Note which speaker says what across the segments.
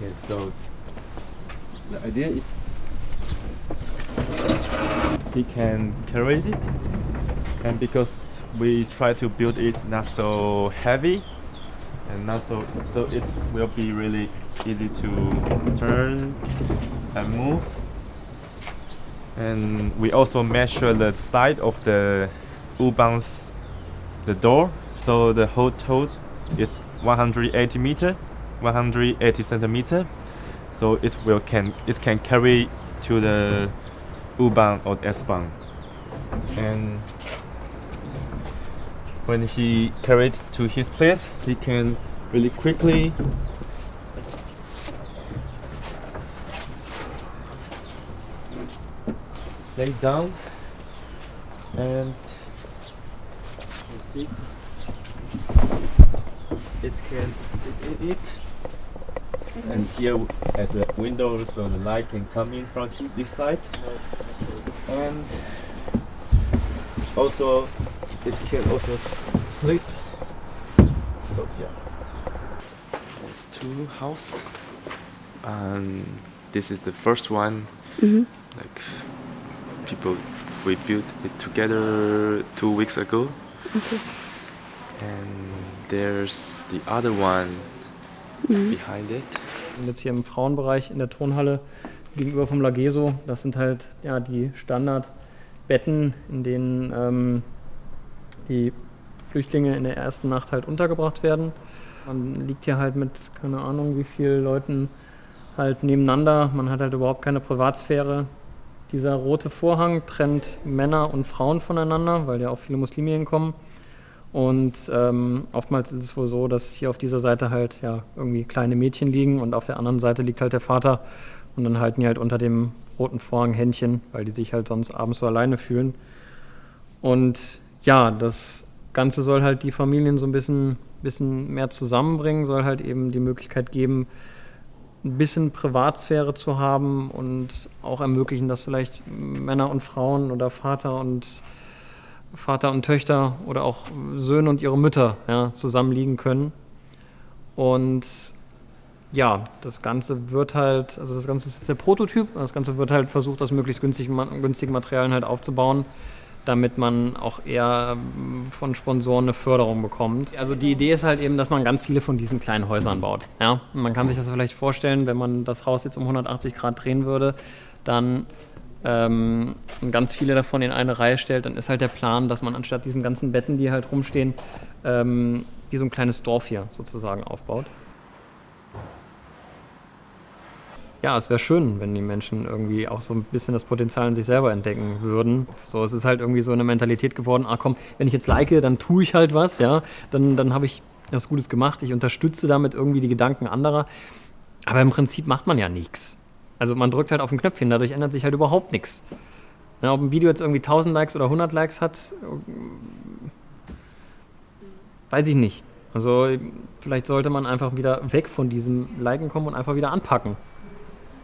Speaker 1: Okay, so the idea is he can carry it and because we try to build it not so heavy and not so so it will be really easy to turn and move. And we also measure the side of the U-bounce the door. So the whole total is 180 meter 180 centimeter. So it will can it can carry to the U-bahn or S-bahn. And when he carried to his place he can really quickly lay down and sit. It can sit in it and here as a window so the light can come in from this side. And also it can also s- sleep. So yeah. There's two house and this is the first one. Mm-hmm. Like people we built it together two weeks ago. And there's the other one behind it
Speaker 2: Und jetzt hier im Frauenbereich in der Turnhalle gegenüber vom Lageso, das sind halt ja die Standardbetten, in denen ähm, die Flüchtlinge in der ersten Nacht halt untergebracht werden. Man liegt hier halt mit, keine Ahnung, wie vielen Leuten halt nebeneinander. Man hat halt überhaupt keine Privatsphäre. Dieser rote Vorhang trennt Männer und Frauen voneinander, weil ja auch viele Muslime hinkommen. Und ähm, oftmals ist es wohl so, dass hier auf dieser Seite halt ja irgendwie kleine Mädchen liegen und auf der anderen Seite liegt halt der Vater und dann halten die halt unter dem roten Vorhang Händchen, weil die sich halt sonst abends so alleine fühlen. Und ja, das Ganze soll halt die Familien so ein bisschen, bisschen mehr zusammenbringen, soll halt eben die Möglichkeit geben, ein bisschen Privatsphäre zu haben und auch ermöglichen, dass vielleicht Männer und Frauen oder Vater und Vater und Töchter oder auch Söhne und ihre Mütter ja, zusammenliegen können. Und ja, das Ganze wird halt, also das Ganze ist jetzt der Prototyp, das Ganze wird halt versucht, aus möglichst günstigen, günstigen Materialien halt aufzubauen, damit man auch eher ähm, von Sponsoren eine Förderung bekommt. Also die Idee ist halt eben, dass man ganz viele von diesen kleinen Häusern baut. Ja? Man kann sich das vielleicht vorstellen, wenn man das Haus jetzt um 180 Grad drehen würde, dann ähm, und ganz viele davon in eine Reihe stellt, dann ist halt der Plan, dass man anstatt diesen ganzen Betten, die halt rumstehen, ähm, wie so ein kleines Dorf hier sozusagen aufbaut. Ja, es wäre schön, wenn die Menschen irgendwie auch so ein bisschen das Potenzial in sich selber entdecken würden. So, es ist halt irgendwie so eine Mentalität geworden, ah komm, wenn ich jetzt like, dann tue ich halt was, ja, dann, dann habe ich was Gutes gemacht, ich unterstütze damit irgendwie die Gedanken anderer. Aber im Prinzip macht man ja nichts. Also man drückt halt auf ein Knöpfchen, dadurch ändert sich halt überhaupt nichts. Ja, ob ein Video jetzt irgendwie 1000 Likes oder 100 Likes hat, weiß ich nicht. Also vielleicht sollte man einfach wieder weg von diesem Liken kommen und einfach wieder anpacken.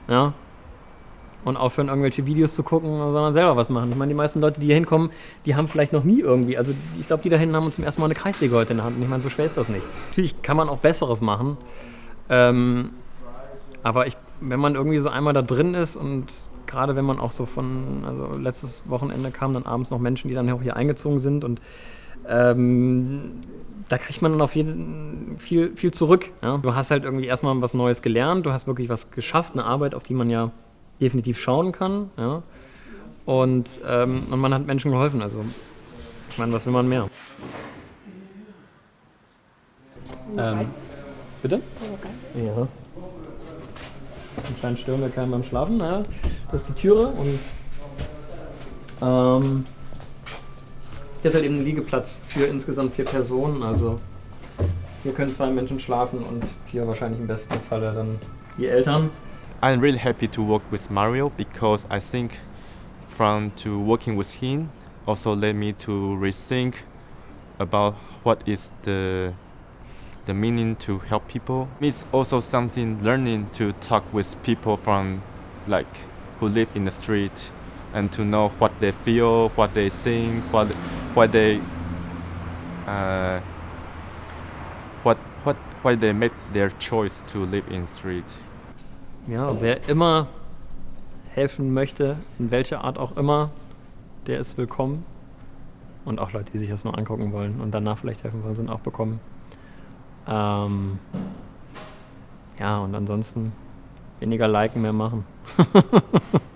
Speaker 2: Ja. Und aufhören, irgendwelche Videos zu gucken, sondern selber was machen. Ich meine, die meisten Leute, die hier hinkommen, die haben vielleicht noch nie irgendwie, also ich glaube, die da hinten haben zum ersten Mal eine Kreissäge heute in der Hand. Und ich meine, so schwer ist das nicht. Natürlich kann man auch Besseres machen. Ähm, aber ich, wenn man irgendwie so einmal da drin ist und gerade wenn man auch so von, also letztes Wochenende kamen dann abends noch Menschen, die dann auch hier eingezogen sind und ähm, da kriegt man dann auf jeden viel, viel zurück. Ja? Du hast halt irgendwie erstmal was Neues gelernt, du hast wirklich was geschafft, eine Arbeit, auf die man ja definitiv schauen kann. Ja? Und, ähm, und man hat Menschen geholfen. Also, ich meine, was will man mehr? Ähm, bitte? Ja. Anscheinend stören wir keinen beim Schlafen. Naja, das ist die Türe und ähm, hier ist halt eben ein Liegeplatz für insgesamt vier Personen. Also hier können zwei Menschen schlafen und hier wahrscheinlich im besten Falle dann die Eltern.
Speaker 1: I'm really happy to work with Mario because I think from to working with him also led me to rethink about what is the the meaning to help people. It's also something learning to talk with people from like who live in the street and to know what they feel, what they think, what what they uh, what what why they make their choice to live in the street.
Speaker 2: ja, wer immer helfen möchte, in welcher Art auch immer, der ist willkommen. Und auch Leute, die sich das nur angucken wollen und danach vielleicht helfen wollen, sind auch bekommen. Ähm, ja, und ansonsten weniger liken, mehr machen.